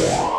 Yeah.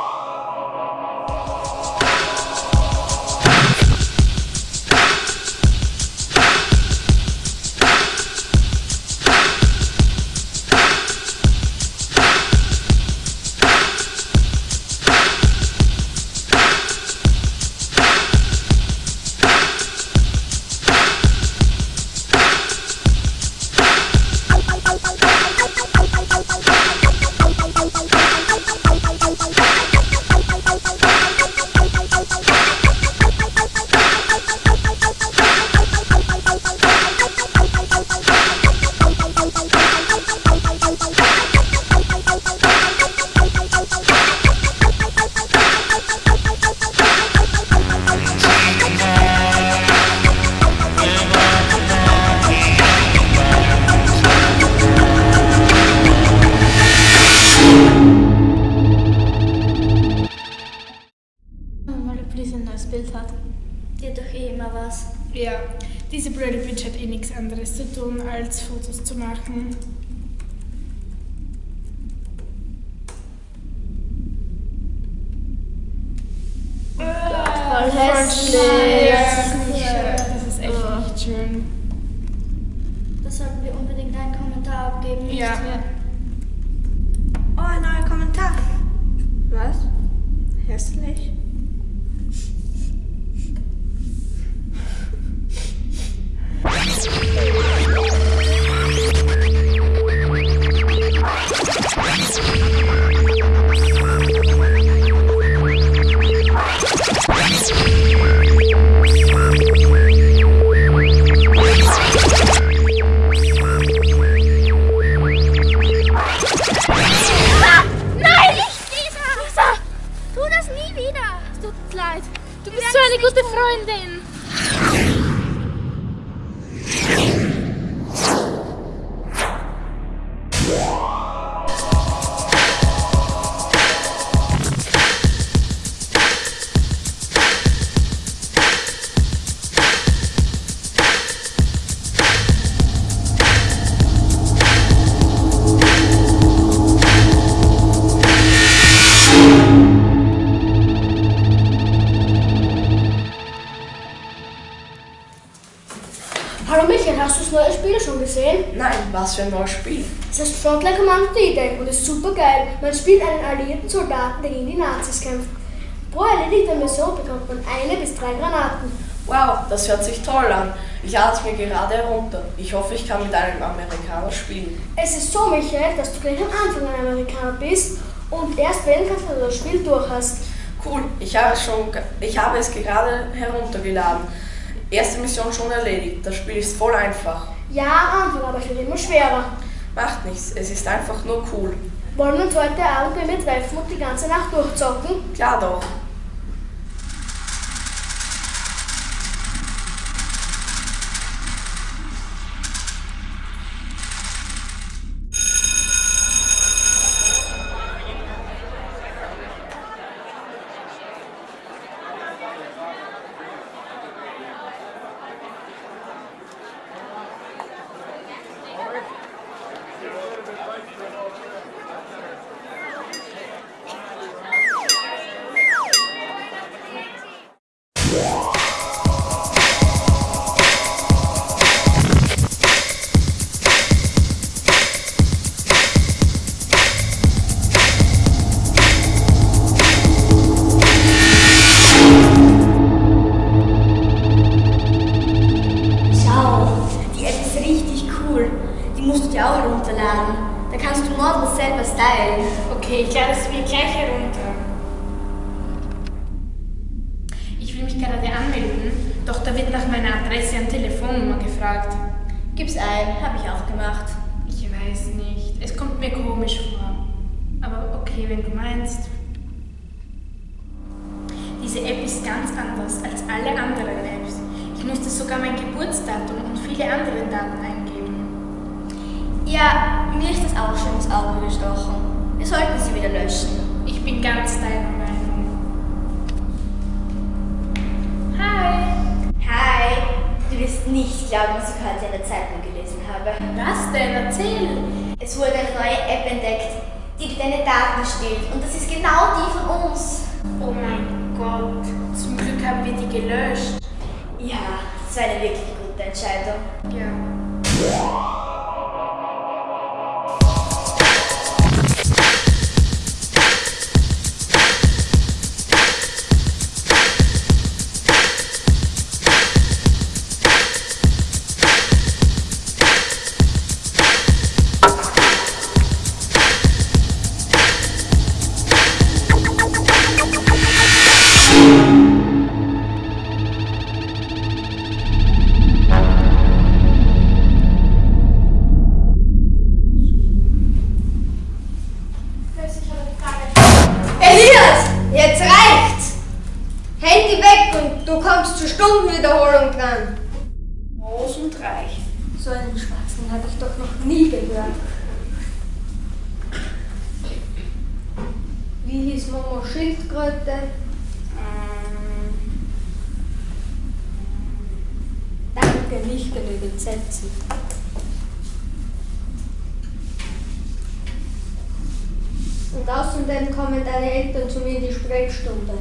Fotos zu machen. Voll hässlich. Das ist echt nicht schön. Da sollten wir unbedingt einen Kommentar abgeben. Ja. Oh, ein neuer Kommentar. Was? Hässlich? Michael, hast du das neue Spiel schon gesehen? Nein, was für ein neues Spiel. Es heißt Frontline Commando D-Day und ist super geil. Man spielt einen alliierten Soldaten, der gegen die Nazis kämpft. Pro erledigter Mission bekommt man eine bis drei Granaten. Wow, das hört sich toll an. Ich lade es mir gerade herunter. Ich hoffe, ich kann mit einem Amerikaner spielen. Es ist so, Michael, dass du gleich am Anfang ein Amerikaner bist und erst wählen kannst, wenn du das Spiel durch hast. Cool, ich habe, es schon, ich habe es gerade heruntergeladen. Erste Mission schon erledigt. Das Spiel ist voll einfach. Ja, Anfang, aber es wird immer schwerer. Macht nichts, es ist einfach nur cool. Wollen wir uns heute Abend bei mir treffen und die ganze Nacht durchzocken? Klar doch. Komisch vor. Aber okay, wenn du meinst. Diese App ist ganz anders als alle anderen Apps. Ich musste sogar mein Geburtsdatum und viele andere Daten eingeben. Ja, mir ist das auch schon ins Auge gestochen. Wir sollten sie wieder löschen. Ich bin ganz deiner Meinung. Hi! Hi, du wirst nicht glauben, was ich heute in der Zeitung gelesen habe. Was denn? Erzähl! Es wurde eine neue App entdeckt, die dir deine Daten stiehlt. Und das ist genau die von uns. Oh mein Gott, zum Glück haben wir die gelöscht. Ja, das war eine wirklich gute Entscheidung. Ja. Kommst zur Stundenwiederholung dran. Groß und reich. So einen Schwachsinn habe ich doch noch nie gehört. Wie hieß Momo Schildkröte? Ähm, Danke, nicht genügend Sätze. Und außerdem kommen deine Eltern zu mir in die Sprechstunde.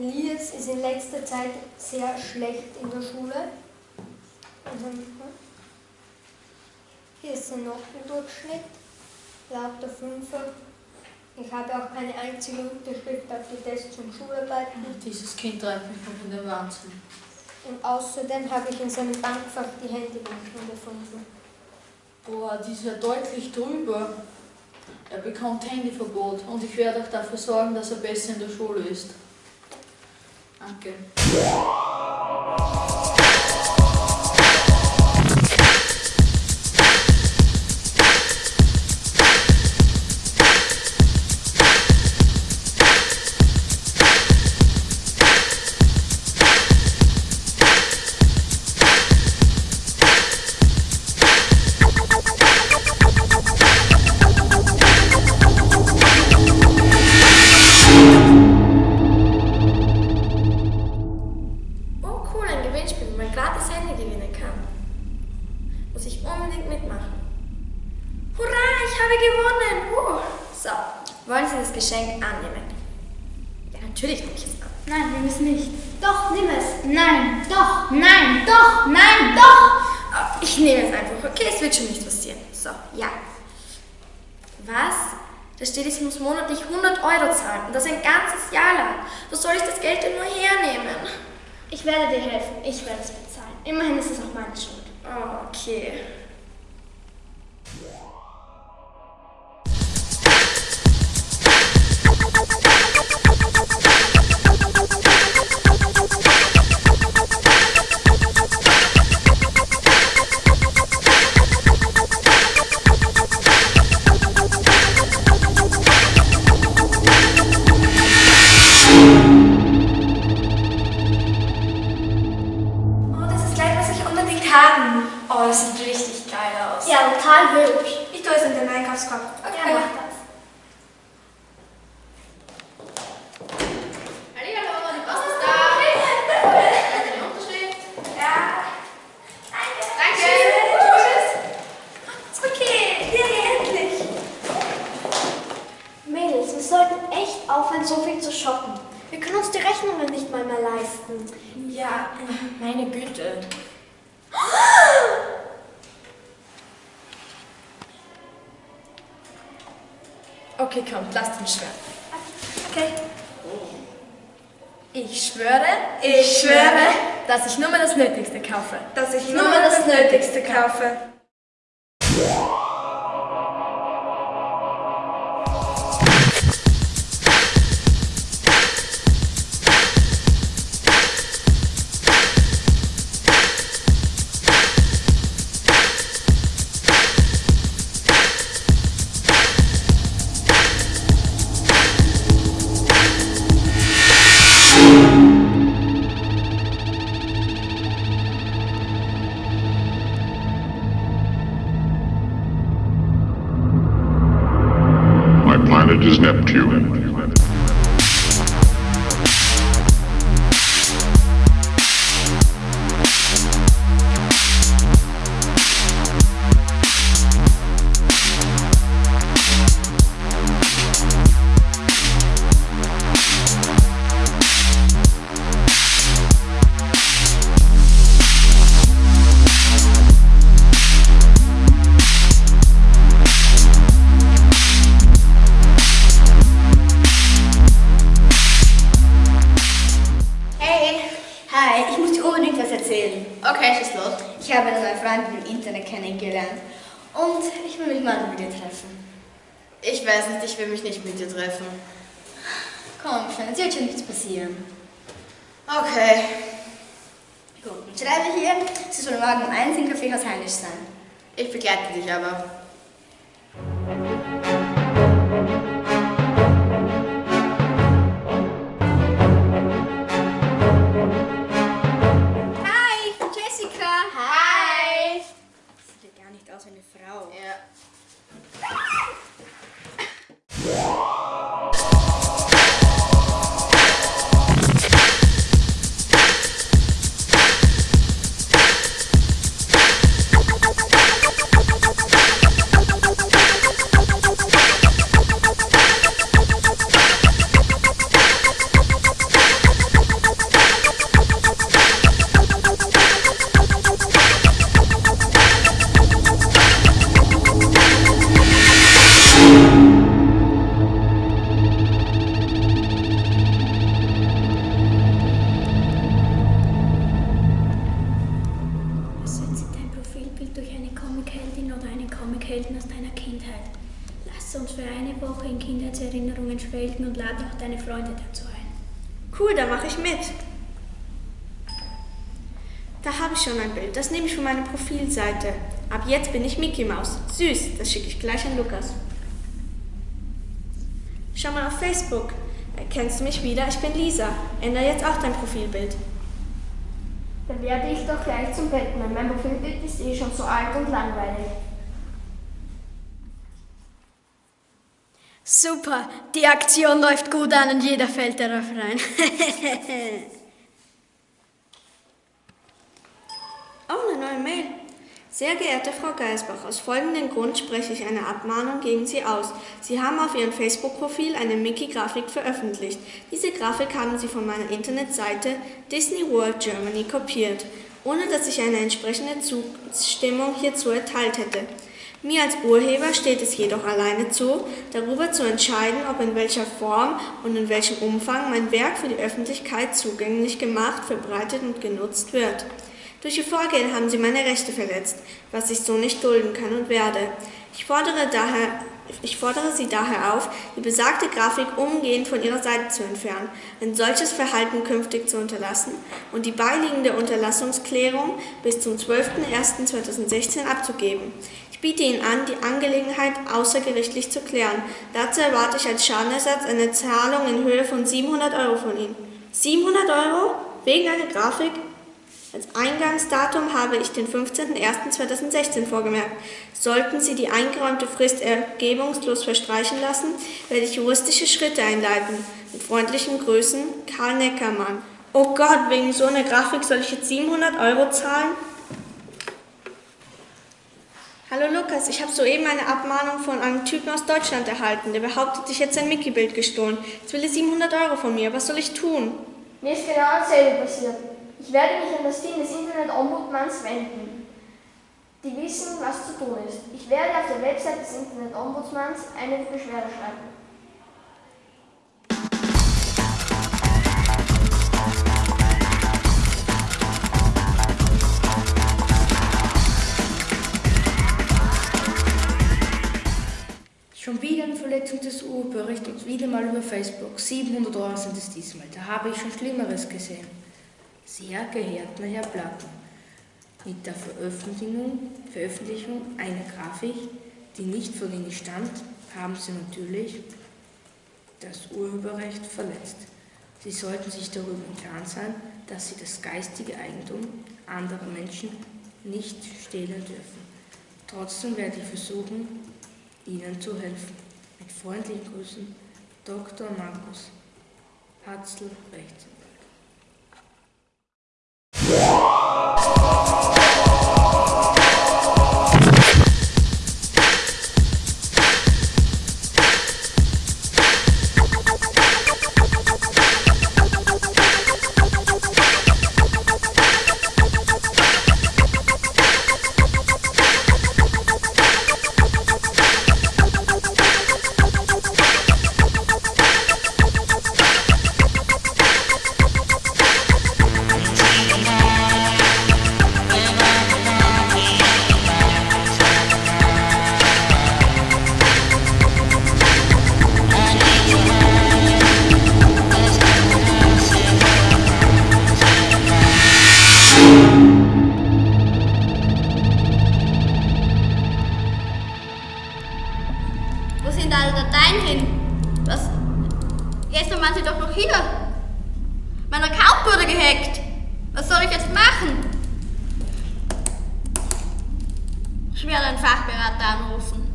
Elias ist in letzter Zeit sehr schlecht in der Schule. Also, Hier ist sein Notendurchschnitt, lauter Fünfer. Ich habe auch keine einzige Unterschrift auf die Tests und Schularbeiten. Dieses Kind treibt mich noch in den Wahnsinn. Und außerdem habe ich in seinem Bankfach die Handybücher gefunden. Boah, die ist ja deutlich drüber. Er bekommt Handyverbot und ich werde auch dafür sorgen, dass er besser in der Schule ist. Danke. Ja, natürlich nehme ich es an. Nein, wir müssen nicht. Doch, nimm es. Nein, doch, nein, doch, nein, doch. Ich nehme es einfach, okay? Es wird schon nicht passieren. So, ja. Was? Da steht, ich muss monatlich 100 Euro zahlen und das ein ganzes Jahr lang. Wo soll ich das Geld denn nur hernehmen? Ich werde dir helfen. Ich werde es bezahlen. Immerhin ist es auch meine Schuld. Okay. Shoppen. Wir können uns die Rechnungen nicht mal mehr leisten. Ja, meine Güte. Okay, komm, lasst uns schwören. Okay. Ich schwöre, ich schwöre, dass ich nur mal das Nötigste kaufe. Dass ich nur mal das Nötigste kaufe. Im Internet kennengelernt. Und ich will mich mal mit dir treffen. Ich weiß nicht, ich will mich nicht mit dir treffen. Komm schon, es wird schon nichts passieren. Okay. Gut, dann schreibe hier, sie soll morgen um eins im Kaffeehaus Heinisch sein. Ich begleite dich aber. Cool, da mache ich mit. Da habe ich schon ein Bild. Das nehme ich von meiner Profilseite. Ab jetzt bin ich Mickey Maus. Süß, das schicke ich gleich an Lukas. Schau mal auf Facebook. Erkennst du mich wieder? Ich bin Lisa. Ändere jetzt auch dein Profilbild. Dann werde ich doch gleich zum Batman. Mein Profilbild ist eh schon so alt und langweilig. Super, die Aktion läuft gut an und jeder fällt darauf rein. Oh, eine neue Mail. Sehr geehrte Frau Geisbach, aus folgendem Grund spreche ich eine Abmahnung gegen Sie aus. Sie haben auf Ihrem Facebook-Profil eine Mickey-Grafik veröffentlicht. Diese Grafik haben Sie von meiner Internetseite Disney World Germany kopiert, ohne dass ich eine entsprechende Zustimmung hierzu erteilt hätte. Mir als Urheber steht es jedoch alleine zu, darüber zu entscheiden, ob in welcher Form und in welchem Umfang mein Werk für die Öffentlichkeit zugänglich gemacht, verbreitet und genutzt wird. Durch Ihr Vorgehen haben Sie meine Rechte verletzt, was ich so nicht dulden kann und werde. Ich fordere, daher, ich fordere Sie daher auf, die besagte Grafik umgehend von Ihrer Seite zu entfernen, ein solches Verhalten künftig zu unterlassen und die beiliegende Unterlassungsklärung bis zum 12.01.2016 abzugeben. Biete Ihnen an, die Angelegenheit außergerichtlich zu klären. Dazu erwarte ich als Schadenersatz eine Zahlung in Höhe von 700 Euro von Ihnen. 700 Euro? Wegen einer Grafik? Als Eingangsdatum habe ich den 15.01.2016 vorgemerkt. Sollten Sie die eingeräumte Frist ergebungslos verstreichen lassen, werde ich juristische Schritte einleiten. Mit freundlichen Grüßen, Karl Neckermann. Oh Gott, wegen so einer Grafik soll ich jetzt 700 Euro zahlen? Hallo Lukas, ich habe soeben eine Abmahnung von einem Typen aus Deutschland erhalten. Der behauptet, ich hätte sein Mickey-Bild gestohlen. Jetzt will er 700 Euro von mir. Was soll ich tun? Mir ist genau dasselbe passiert. Ich werde mich an das Team des Internet-Ombudsmanns wenden. Die wissen, was zu tun ist. Ich werde auf der Website des Internet-Ombudsmanns eine Beschwerde schreiben. Schon wieder eine Verletzung des Urheberrechts und wieder mal über Facebook. 700 Euro sind es diesmal. Da habe ich schon Schlimmeres gesehen. Sehr geehrter Herr Platten, mit der Veröffentlichung, Veröffentlichung einer Grafik, die nicht von Ihnen stammt, haben Sie natürlich das Urheberrecht verletzt. Sie sollten sich darüber im Klaren sein, dass Sie das geistige Eigentum anderer Menschen nicht stehlen dürfen. Trotzdem werde ich versuchen, Ihnen zu helfen. Mit freundlichen Grüßen, Dr. Markus Hatzl, Gestern waren sie doch noch hier. Mein Account wurde gehackt. Was soll ich jetzt machen? Ich werde einen Fachberater anrufen.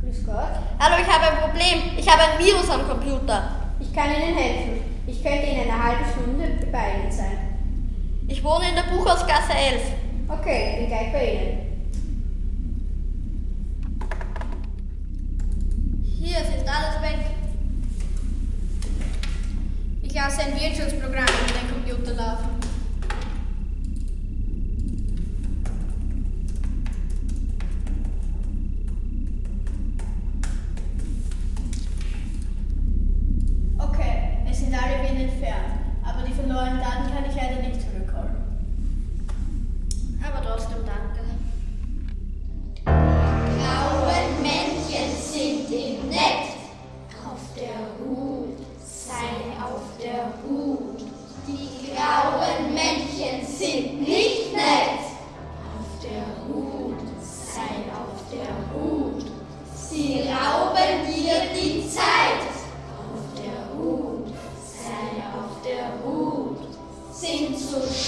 Grüß Gott. Hallo, ich habe ein Problem. Ich habe ein Virus am Computer. Ich kann Ihnen helfen. Ich könnte in einer halben Stunde bei Ihnen sein. Ich wohne in der Buchhausgasse 11. Okay, ich bin gleich bei Ihnen. Hier, ist alles weg. Ich lasse ein Wirtschaftprogramm Auf